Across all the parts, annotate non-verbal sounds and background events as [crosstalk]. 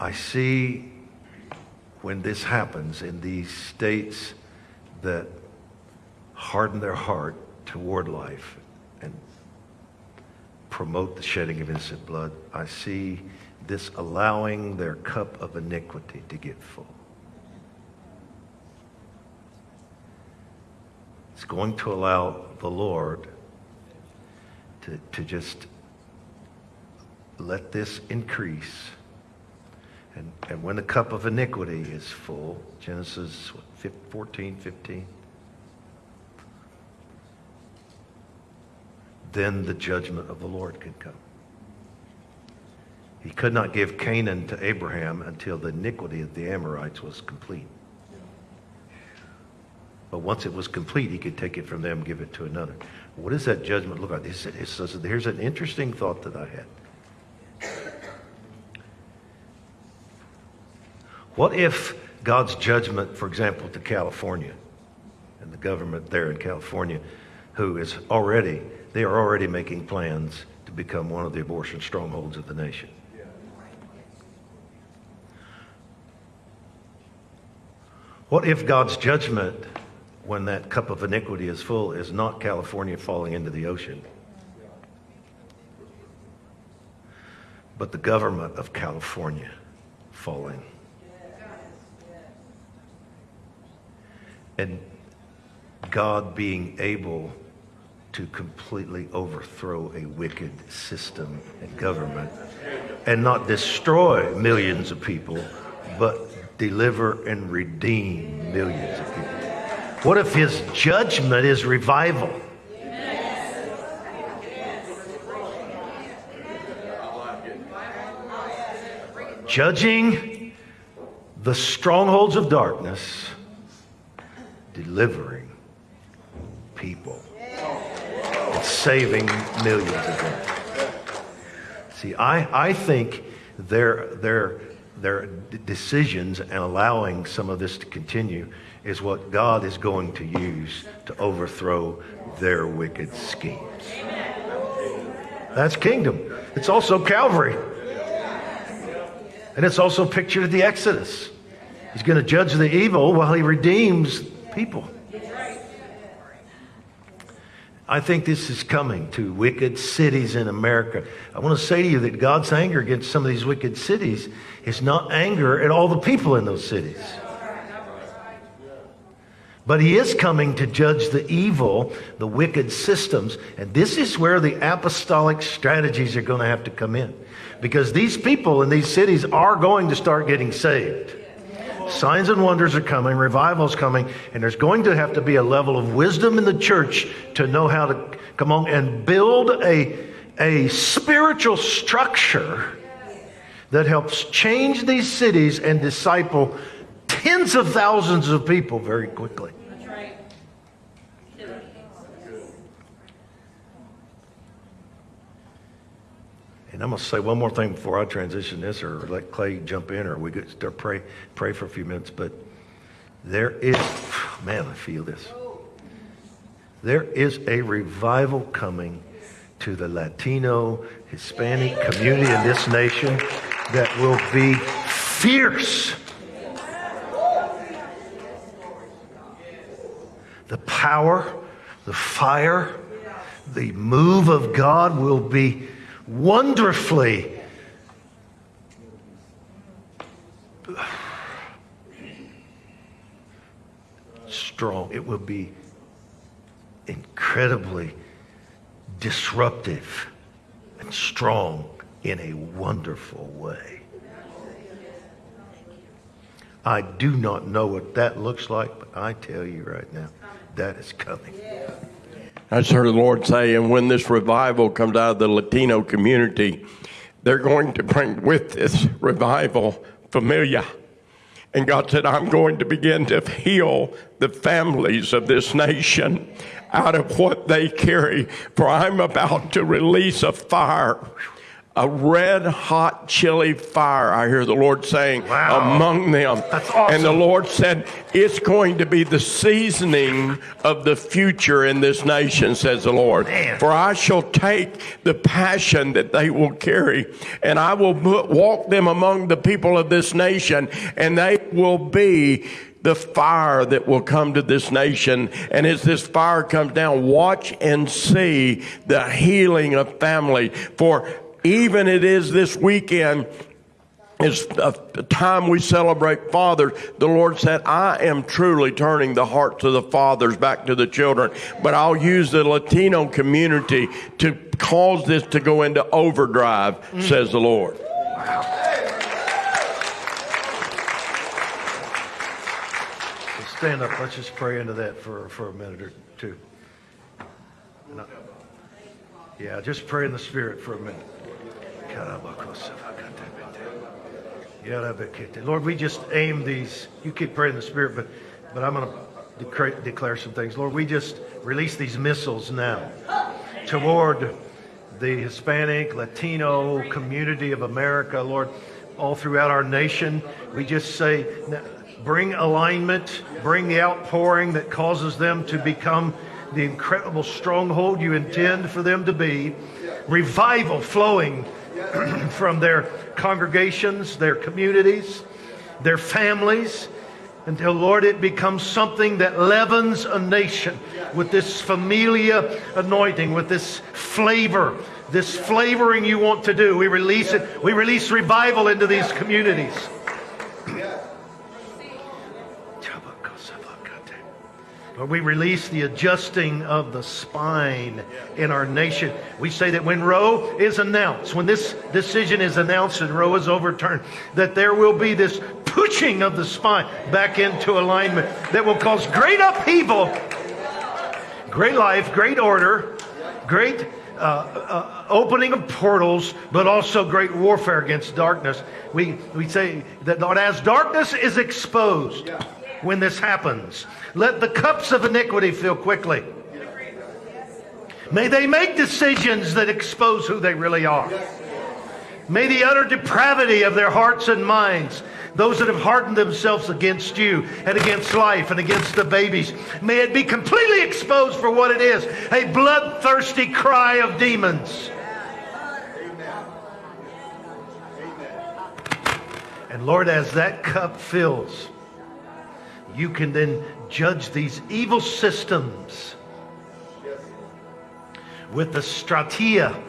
I see when this happens in these states that harden their heart toward life and promote the shedding of innocent blood, I see this allowing their cup of iniquity to get full. It's going to allow the Lord to, to just let this increase. And, and when the cup of iniquity is full, Genesis what, 14, 15, then the judgment of the Lord could come. He could not give Canaan to Abraham until the iniquity of the Amorites was complete. But once it was complete, he could take it from them give it to another. What does that judgment look like? Here's an interesting thought that I had. What if God's judgment, for example, to California and the government there in California, who is already, they are already making plans to become one of the abortion strongholds of the nation. What if God's judgment, when that cup of iniquity is full, is not California falling into the ocean, but the government of California falling? And God being able to completely overthrow a wicked system and government and not destroy millions of people, but deliver and redeem millions of people. What if his judgment is revival? Judging the strongholds of darkness, delivering people, and saving millions of them. See, I, I think they're, they're their decisions and allowing some of this to continue is what God is going to use to overthrow their wicked schemes. That's kingdom. It's also Calvary. And it's also pictured at the Exodus. He's going to judge the evil while he redeems people. I think this is coming to wicked cities in America. I want to say to you that God's anger against some of these wicked cities is not anger at all the people in those cities. But he is coming to judge the evil, the wicked systems. And this is where the apostolic strategies are going to have to come in. Because these people in these cities are going to start getting saved. Signs and wonders are coming, revival is coming, and there's going to have to be a level of wisdom in the church to know how to come on and build a, a spiritual structure that helps change these cities and disciple tens of thousands of people very quickly. And I'm going to say one more thing before I transition this or let Clay jump in or we could start pray, pray for a few minutes. But there is, [sighs] man, I feel this. There is a revival coming to the Latino, Hispanic community in this nation that will be fierce. The power, the fire, the move of God will be wonderfully strong. It will be incredibly disruptive and strong in a wonderful way. I do not know what that looks like, but I tell you right now, that is coming. I just heard the Lord say, and when this revival comes out of the Latino community, they're going to bring with this revival familia. And God said, I'm going to begin to heal the families of this nation out of what they carry, for I'm about to release a fire a red hot chili fire, I hear the Lord saying, Wow. among them. Awesome. And the Lord said, It's going to be the seasoning of the future in this nation, says the Lord. Man. For I shall take the passion that they will carry, and I will walk them among the people of this nation, and they will be the fire that will come to this nation. And as this fire comes down, watch and see the healing of family. For even it is this weekend, is a time we celebrate fathers. The Lord said, I am truly turning the hearts of the fathers back to the children, but I'll use the Latino community to cause this to go into overdrive, says the Lord. So stand up. Let's just pray into that for, for a minute or two. Yeah, just pray in the Spirit for a minute. Lord, we just aim these. You keep praying in the Spirit, but, but I'm going to declare some things. Lord, we just release these missiles now toward the Hispanic, Latino community of America, Lord, all throughout our nation. We just say, bring alignment, bring the outpouring that causes them to become the incredible stronghold you intend for them to be. Revival flowing [clears throat] from their congregations, their communities, their families, until, Lord, it becomes something that leavens a nation with this familia anointing, with this flavor, this flavoring you want to do. We release it. We release revival into these communities. Lord, we release the adjusting of the spine in our nation. We say that when Roe is announced, when this decision is announced and Roe is overturned, that there will be this pushing of the spine back into alignment that will cause great upheaval, great life, great order, great uh, uh, opening of portals, but also great warfare against darkness. We, we say that Lord, as darkness is exposed when this happens, let the cups of iniquity fill quickly. May they make decisions that expose who they really are. May the utter depravity of their hearts and minds, those that have hardened themselves against you and against life and against the babies, may it be completely exposed for what it is a bloodthirsty cry of demons. And Lord, as that cup fills, you can then judge these evil systems with the strategia,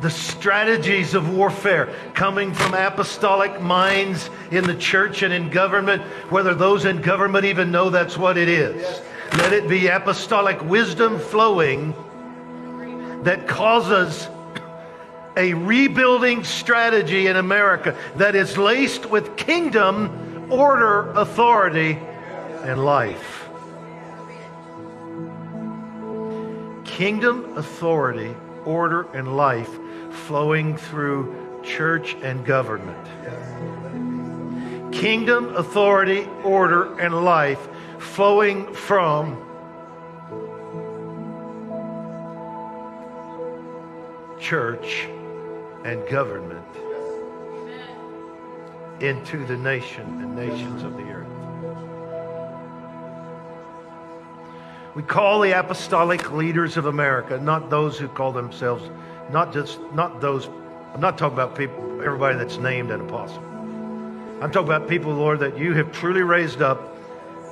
the strategies of warfare coming from apostolic minds in the church and in government, whether those in government even know that's what it is. Let it be apostolic wisdom flowing that causes a rebuilding strategy in America that is laced with kingdom, order, authority, and life. Kingdom, authority, order, and life flowing through church and government. Kingdom, authority, order, and life flowing from church and government into the nation and nations of the earth. We call the apostolic leaders of America, not those who call themselves, not just, not those, I'm not talking about people, everybody that's named an apostle. I'm talking about people, Lord, that you have truly raised up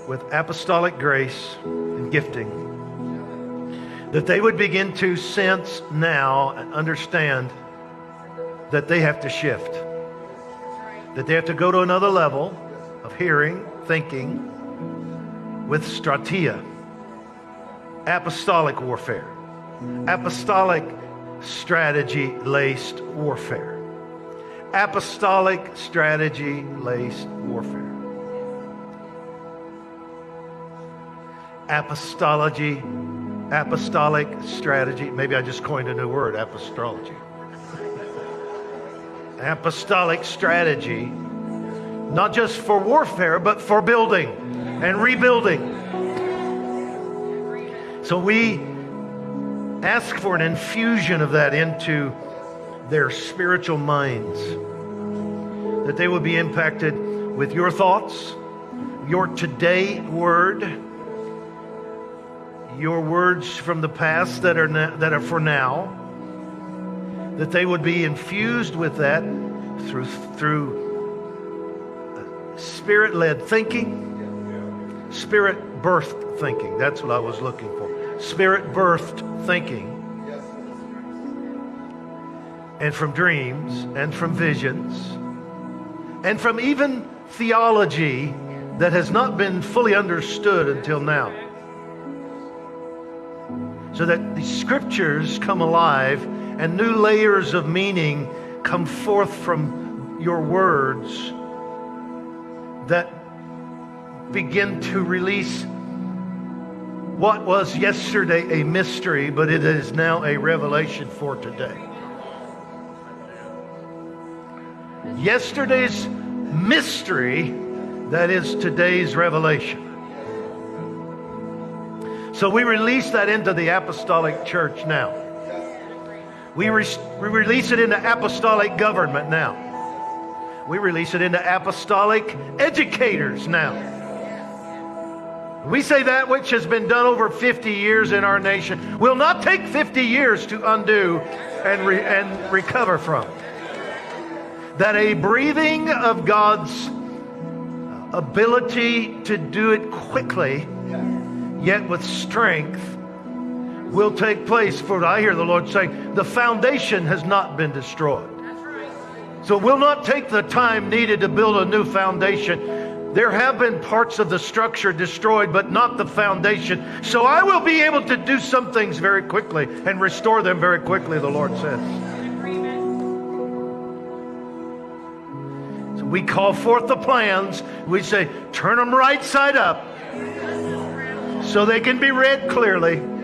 with apostolic grace and gifting. That they would begin to sense now and understand that they have to shift. That they have to go to another level of hearing, thinking with strategia, apostolic warfare, apostolic strategy laced warfare, apostolic strategy laced warfare. Apostology, apostolic strategy. Maybe I just coined a new word, apostology apostolic strategy, not just for warfare, but for building and rebuilding. So we ask for an infusion of that into their spiritual minds, that they would be impacted with your thoughts, your today word, your words from the past that are, na- that are for now, that they would be infused with that through, through uh, spirit led thinking, spirit birthed thinking. That's what I was looking for. Spirit birthed thinking. And from dreams and from visions and from even theology that has not been fully understood until now. So that the scriptures come alive and new layers of meaning come forth from your words that begin to release what was yesterday a mystery, but it is now a revelation for today. Yesterday's mystery, that is today's revelation. So we release that into the apostolic church now. We, re- we release it into apostolic government now. We release it into apostolic educators now. We say that which has been done over 50 years in our nation will not take 50 years to undo and, re- and recover from. That a breathing of God's ability to do it quickly, yet with strength, will take place. For I hear the Lord saying, the foundation has not been destroyed. So we'll not take the time needed to build a new foundation. There have been parts of the structure destroyed, but not the foundation. So I will be able to do some things very quickly and restore them very quickly, the Lord says. So we call forth the plans. We say, turn them right side up so they can be read clearly.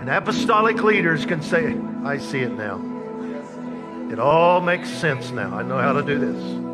And apostolic leaders can say, I see it now. It all makes sense now. I know how to do this.